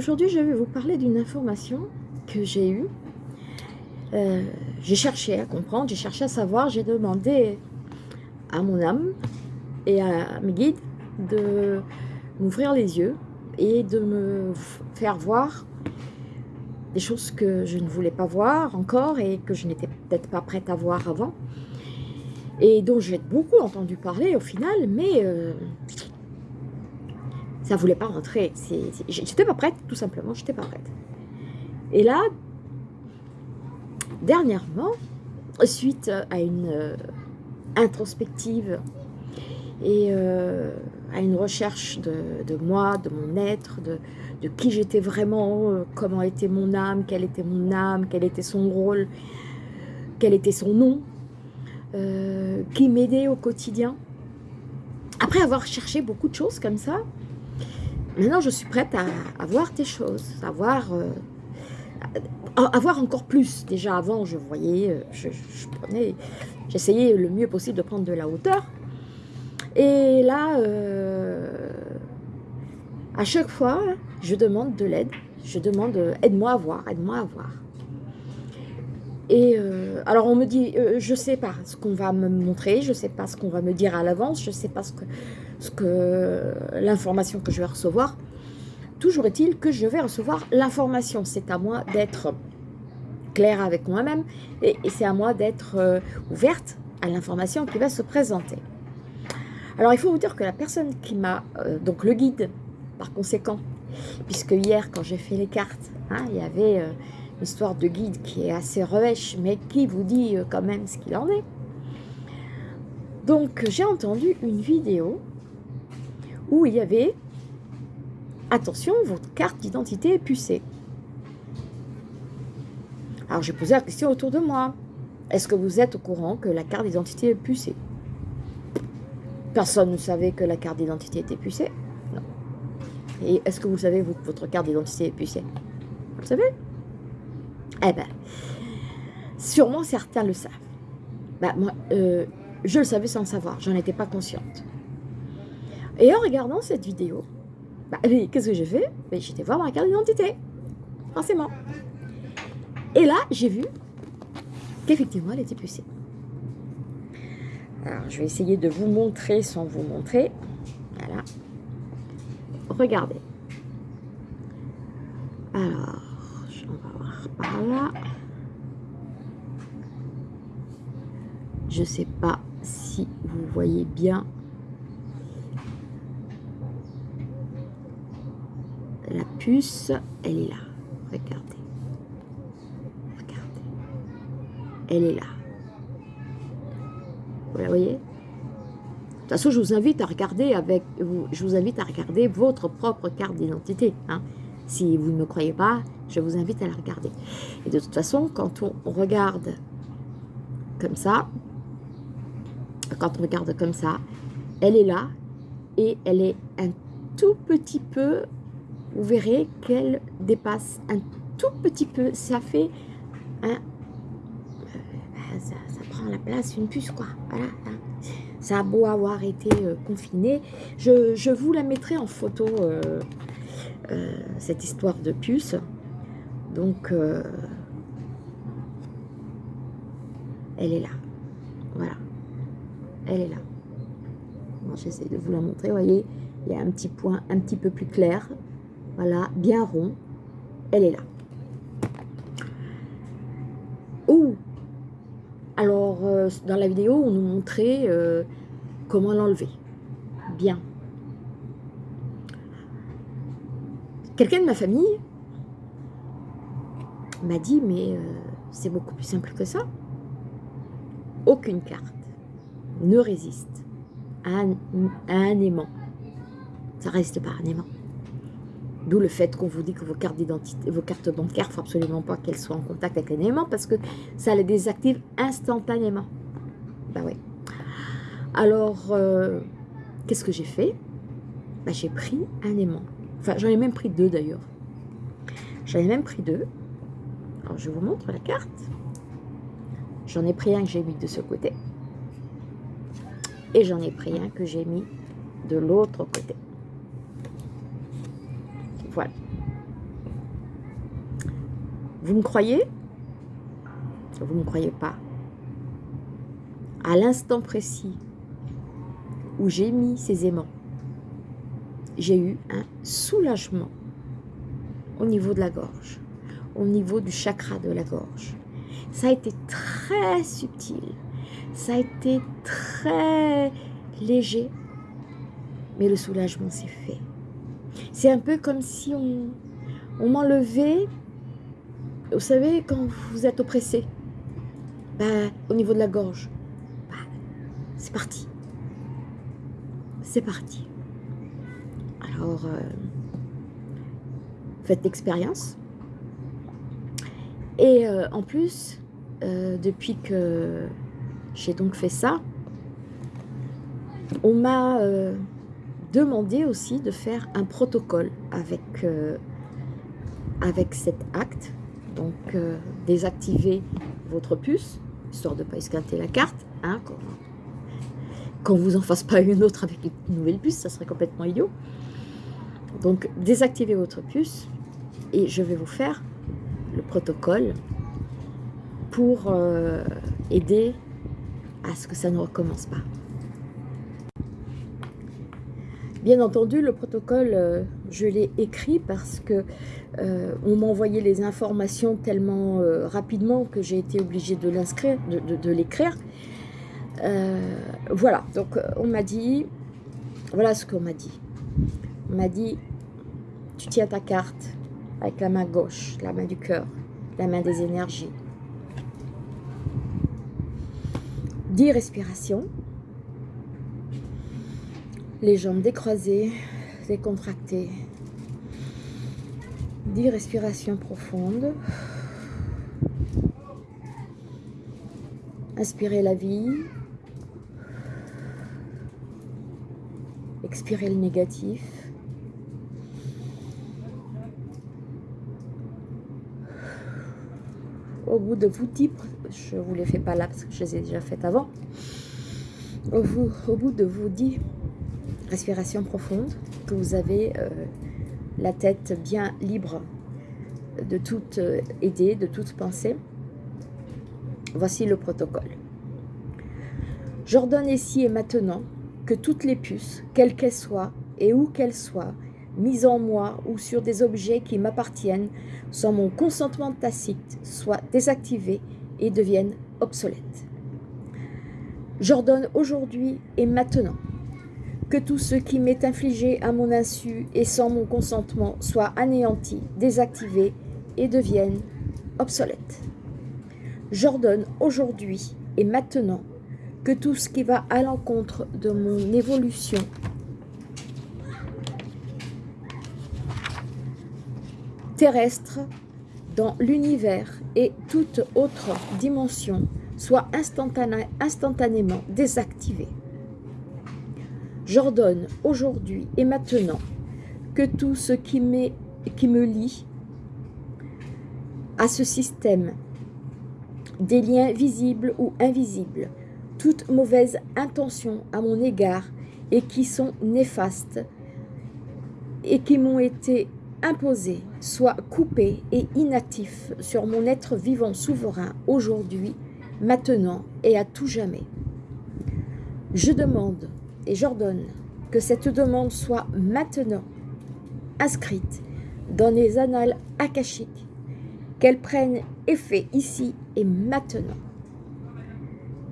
aujourd'hui, je vais vous parler d'une information que j'ai eue. Euh, j'ai cherché à comprendre, j'ai cherché à savoir, j'ai demandé à mon âme et à mes guides de m'ouvrir les yeux et de me faire voir des choses que je ne voulais pas voir encore et que je n'étais peut-être pas prête à voir avant et dont j'ai beaucoup entendu parler au final, mais euh, ça voulait pas rentrer. J'étais pas prête, tout simplement, j'étais pas prête. Et là, dernièrement, suite à une euh, introspective et euh, à une recherche de, moi, de mon être, de, qui j'étais vraiment, euh, comment était mon âme, quelle était mon âme, quel était son rôle, quel était son nom, qui m'aidait au quotidien. Après avoir cherché beaucoup de choses comme ça, Maintenant, je suis prête à, voir tes choses, à voir, euh, encore plus. Déjà, avant, je voyais, euh, je, prenais, j'essayais le mieux possible de prendre de la hauteur. Et là, euh, à chaque fois, je demande de l'aide. Je demande, aide-moi à voir, aide-moi à voir. Et alors on me dit, je ne sais pas ce qu'on va me montrer, je ne sais pas ce qu'on va me dire à l'avance, je ne sais pas ce que, ce que l'information que je vais recevoir. Toujours est-il que je vais recevoir l'information. C'est à moi d'être claire avec moi-même et, c'est à moi d'être euh, ouverte à l'information qui va se présenter. Alors, il faut vous dire que la personne qui m'a, euh, donc le guide, par conséquent, puisque hier, quand j'ai fait les cartes, hein, il y avait euh, histoire de guide qui est assez revêche, mais qui vous dit quand même ce qu'il en est. Donc, j'ai entendu une vidéo où il y avait « Attention, votre carte d'identité est pucée ». Alors j'ai posé la question autour de moi. Est-ce que vous êtes au courant que la carte d'identité est pucée? Personne ne savait que la carte d'identité était pucée? Non. Et est-ce que vous savez que votre carte d'identité est pucée? Vous le savez? Eh bien, sûrement certains le savent. Bah, moi, euh, je le savais sans le savoir, j'en étais pas consciente. Et en regardant cette vidéo, bah, qu'est-ce que j'ai fait? J'étais voir ma carte d'identité, forcément. Et là, j'ai vu qu'effectivement, elle était pucée. Alors, je vais essayer de vous montrer sans vous montrer. Voilà. Regardez. Alors, on va voir par là. Je ne sais pas si vous voyez bien La elle est là. Regardez. Regardez. Elle est là. Vous la voyez? De toute façon, je vous invite à regarder avec, je vous invite à regarder votre propre carte d'identité. Hein. Si vous ne me croyez pas, je vous invite à la regarder. Et de toute façon, quand on regarde comme ça, quand on regarde comme ça, elle est là et elle est un tout petit peu vous verrez qu'elle dépasse un tout petit peu. Ça fait un... Euh, ça, prend la place une puce, quoi. Voilà. Hein. Ça a beau avoir été euh, confiné. Je, vous la mettrai en photo, euh, cette histoire de puce. Donc, elle est là. Voilà. Elle est là. J'essaie de vous la montrer. Vous voyez, il y a un petit point un petit peu plus clair. Voilà, bien rond. Elle est là. Ouh Alors, euh, dans la vidéo, on nous montrait euh, comment l'enlever. Bien. Quelqu'un de ma famille m'a dit, mais euh, c'est beaucoup plus simple que ça. Aucune carte ne résiste à un, aimant. Ça reste pas un aimant. D'où le fait qu'on vous dit que vos cartes d'identité, vos cartes bancaires, il faut absolument pas qu'elles soient en contact avec les aimants parce que ça les désactive instantanément. Ben oui. Alors, euh, qu'est-ce que j'ai fait? Ben, J'ai pris un aimant. Enfin, j'en ai même pris deux d'ailleurs. J'en ai même pris deux. Alors, je vous montre la carte. J'en ai pris un que j'ai mis de ce côté. Et j'en ai pris un que j'ai mis de l'autre côté. Voilà. Vous me croyez? Vous ne me croyez pas À l'instant précis où j'ai mis ces aimants, j'ai eu un soulagement au niveau de la gorge, au niveau du chakra de la gorge. Ça a été très subtil, ça a été très léger, mais le soulagement s'est fait. C'est un peu comme si on, m'enlevait, vous savez, quand vous êtes oppressé, ben, au niveau de la gorge, ben, c'est parti. C'est parti. Alors, euh, faites l'expérience. Et euh, en plus, euh, depuis que j'ai donc fait ça, on m'a demandé aussi de faire un protocole avec, avec cet acte. Donc, désactiver votre puce, histoire de ne pas esquinter la carte, hein, qu'on vous en fasse pas une autre avec une nouvelle puce, ça serait complètement idiot. Donc, désactivez votre puce et je vais vous faire le protocole pour euh, aider à ce que ça ne recommence pas. Bien entendu, le protocole, euh, je l'ai écrit parce que euh, on m'a envoyé les informations tellement rapidement que j'ai été obligée de l'inscrire, de l'écrire. voilà, donc on m'a dit, voilà ce qu'on m'a dit. On m'a dit, tu tiens ta carte avec la main gauche, la main du cœur, la main des énergies. 10 respirations. Les jambes décroisées, décontractées. 10 respirations profondes. Inspirez la vie. Expirez le négatif. au bout de vous dix, je vous les fais pas là parce que je les ai déjà faites avant, au, bout de vous dix respirations profondes, vous avez euh, la tête bien libre de toute euh, idée, de toute pensée, voici le protocole. J'ordonne ici et maintenant que toutes les puces, quelles qu'elles soient et où qu'elles soient, mises en moi ou sur des objets qui m'appartiennent, sans mon consentement tacite, soient désactivés et deviennent obsolètes. J'ordonne aujourd'hui et maintenant que tout ce qui m'est infligé à mon insu et sans mon consentement soit anéanti, désactivé et devienne obsolète. J'ordonne aujourd'hui et maintenant que tout ce qui va à l'encontre de mon évolution terrestre dans l'univers et toute autre dimension soit instantanément désactivée. J'ordonne aujourd'hui et maintenant que tout ce qui, qui me lie à ce système, des liens visibles ou invisibles, toute mauvaise intention à mon égard et qui sont néfastes et qui m'ont été imposé, soit coupé et inactif sur mon être vivant souverain aujourd'hui, maintenant et à tout jamais. Je demande et j'ordonne que cette demande soit maintenant inscrite dans les annales akashiques, qu'elle prenne effet ici et maintenant.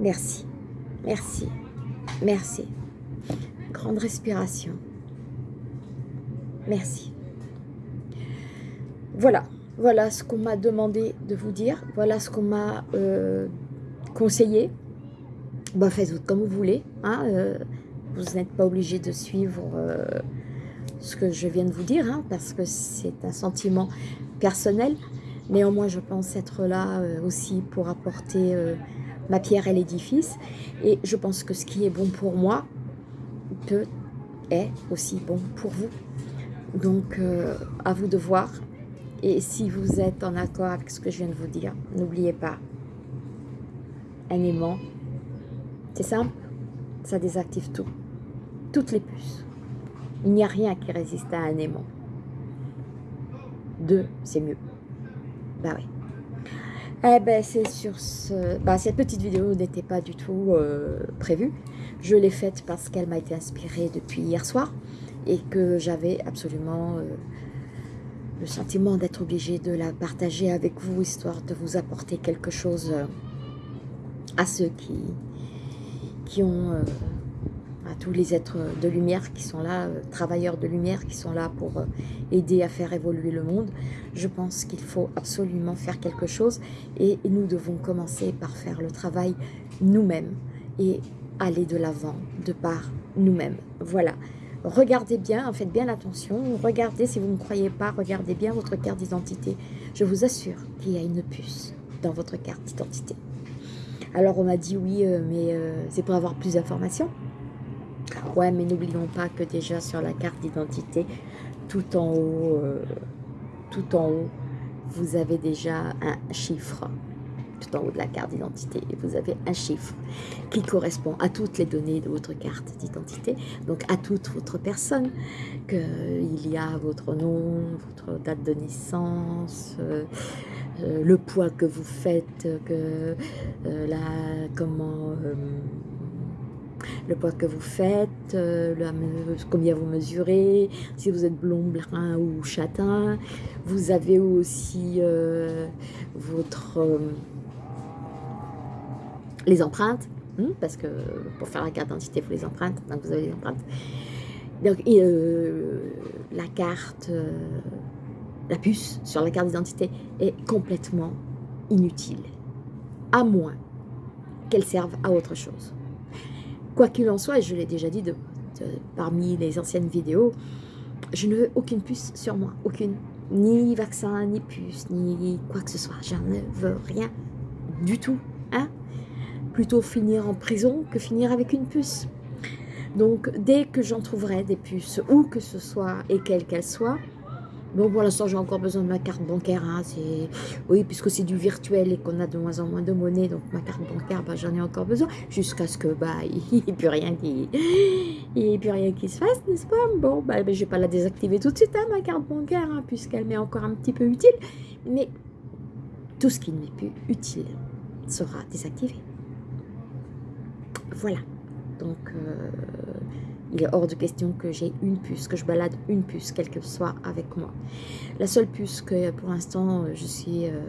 Merci, merci, merci. Grande respiration. Merci. Voilà, voilà ce qu'on m'a demandé de vous dire, voilà ce qu'on m'a euh, conseillé. Bah, faites comme vous voulez, hein, euh, vous n'êtes pas obligé de suivre euh, ce que je viens de vous dire, hein, parce que c'est un sentiment personnel. Néanmoins, je pense être là aussi pour apporter ma pierre à l'édifice. Et je pense que ce qui est bon pour moi peut est aussi bon pour vous. Donc, à vous de voir et si vous êtes en accord avec ce que je viens de vous dire, n'oubliez pas, un aimant, c'est simple, ça désactive tout, les puces. Il n'y a rien qui résiste à un aimant. Deux, c'est mieux. Bah oui. Eh ben, c'est sur ce... Bah, cette petite vidéo n'était pas du tout euh, prévue. Je l'ai faite parce qu'elle m'a été inspirée depuis hier soir et que j'avais absolument euh, le sentiment d'être obligée de la partager avec vous, histoire de vous apporter quelque chose euh, à ceux qui, qui ont tous les êtres de lumière qui sont là, euh, travailleurs de lumière qui sont là pour euh, aider à faire évoluer le monde. Je pense qu'il faut absolument faire quelque chose et nous devons commencer par faire le travail nous-mêmes et aller de l'avant de par nous-mêmes. Voilà. Regardez bien, faites bien attention, regardez si vous ne croyez pas, regardez bien votre carte d'identité. Je vous assure qu'il y a une puce dans votre carte d'identité. Alors on m'a dit oui, euh, mais c'est pour avoir plus d'informations. Ouais, mais n'oublions pas que déjà sur la carte d'identité, tout en haut, euh, tout en haut, vous avez déjà un chiffre. Tout en haut de la carte d'identité et vous avez un chiffre qui correspond à toutes les données de votre carte d'identité, donc à toute votre personne, qu'il y a votre nom, votre date de naissance, euh, euh, le poids que vous faites, que la, comment le poids que vous faites, euh, combien vous mesurez, si vous êtes blond, brun ou châtain. Vous avez aussi euh, votre, euh, les empreintes, hein, parce que pour faire la carte d'identité, faut les empreintes, donc vous avez les empreintes. Donc, la carte, la puce sur la carte d'identité est complètement inutile, à moins qu'elle serve à autre chose. Quoi qu'il en soit, et je l'ai déjà dit parmi les anciennes vidéos, je ne veux aucune puce sur moi, aucune. Ni vaccin, ni puce, ni quoi que ce soit. Je ne veux rien du tout. Hein Plutôt finir en prison que finir avec une puce. Donc, dès que j'en trouverai des puces, où que ce soit et quelle qu'elle soit, Bon, pour l'instant, j'ai encore besoin de ma carte bancaire. Hein, oui, puisque c'est du virtuel et qu'on a de moins en moins de monnaie, donc ma carte bancaire, bah, j'en ai encore besoin, jusqu'à ce que bah il n'y ait plus rien qui, il rien qui se fasse, n'est-ce pas? Bon, bah, je vais pas la désactiver tout de suite, hein, ma carte bancaire, hein, puisqu'elle m'est encore un petit peu utile. Mais tout ce qui n'est plus utile sera désactivé. Voilà. Donc, euh, il est hors de question que j'ai une puce, que je balade une puce, quelle que soit avec moi. La seule puce que pour l'instant je suis euh,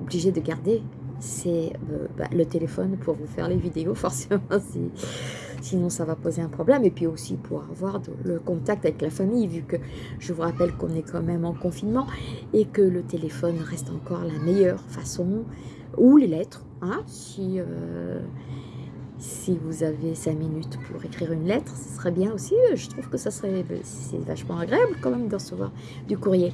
obligée de garder, c'est euh, bah, le téléphone pour vous faire les vidéos, forcément, sinon ça va poser un problème. Et puis aussi pour avoir le contact avec la famille, vu que je vous rappelle qu'on est quand même en confinement et que le téléphone reste encore la meilleure façon, ou les lettres, hein, si... Euh, si vous avez cinq minutes pour écrire une lettre, ce serait bien aussi. Je trouve que ça serait c'est vachement agréable quand même de recevoir du courrier.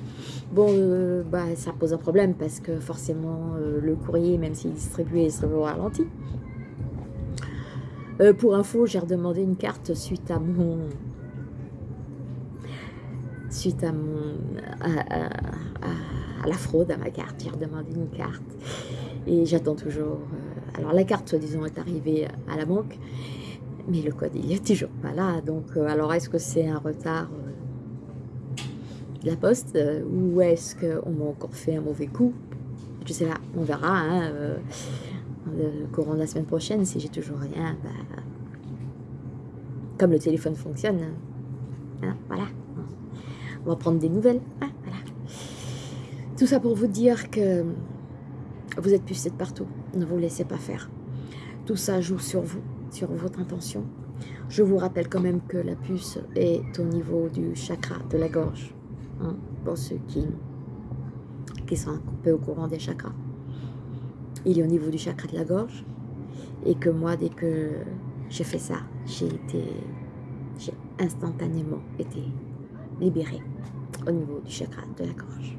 Bon, euh, bah, ça pose un problème parce que forcément, euh, le courrier, même s'il est distribué, il serait au ralenti. Euh, pour info, j'ai redemandé une carte suite à mon... Suite à mon... à, la fraude à ma carte. J'ai redemandé une carte et j'attends toujours... Alors la carte, soi-disant, est arrivée à la banque, mais le code, il est toujours pas là. Donc, euh, alors est-ce que c'est un retard euh, de la poste euh, ou est-ce qu'on m'a encore fait un mauvais coup? Je sais pas, on verra. Hein, le courant de la semaine prochaine, si j'ai toujours rien, bah, comme le téléphone fonctionne, hein, voilà. On va prendre des nouvelles. Hein, voilà. Tout ça pour vous dire que vous êtes pucé de partout. Ne vous laissez pas faire. Tout ça joue sur vous, sur votre intention. Je vous rappelle quand même que la puce est au niveau du chakra de la gorge. Hein, pour ceux qui, qui sont un peu au courant des chakras. Il est au niveau du chakra de la gorge. Et que moi, dès que j'ai fait ça, j'ai été... J'ai instantanément été libérée au niveau du chakra de la gorge.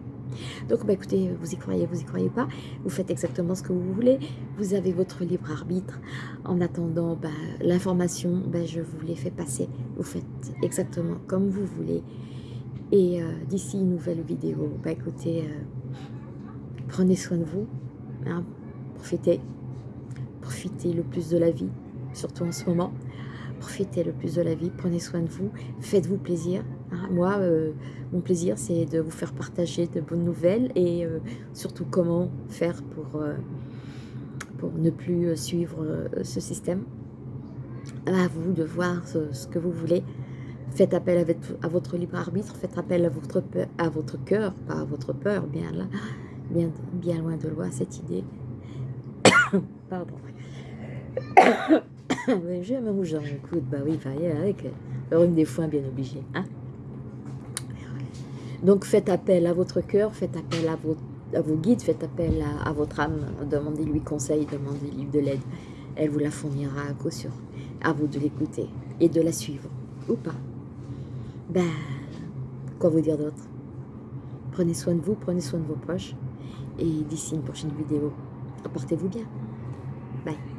Donc, bah, écoutez, vous y croyez, vous y croyez pas, vous faites exactement ce que vous voulez, vous avez votre libre arbitre. En attendant, bah, l'information, bah, je vous l'ai fait passer, vous faites exactement comme vous voulez. Et euh, d'ici une nouvelle vidéo, écoutez, euh, prenez soin de vous, hein, profitez, profitez le plus de la vie, surtout en ce moment. Profitez le plus de la vie, prenez soin de vous, faites-vous plaisir, Hein, moi, euh, mon plaisir, c'est de vous faire partager de bonnes nouvelles et euh, surtout comment faire pour, euh, pour ne plus suivre ce système. À vous de voir ce, que vous voulez. Faites appel à votre, libre arbitre, faites appel à votre, à votre cœur, pas à votre peur, bien là, bien, bien loin de loin cette idée. Pardon. J'ai un rouge dans coude, bah oui, avec le rhume des foins bien obligé. Hein donc faites appel à votre cœur, faites appel à vos, guides, faites appel à, votre âme, demandez-lui conseil, demandez-lui de l'aide. Elle vous la fournira à caution. À vous de l'écouter et de la suivre, ou pas. Ben, quoi vous dire d'autre? Prenez soin de vous, prenez soin de vos proches. Et d'ici une prochaine vidéo, portez-vous bien. Bye.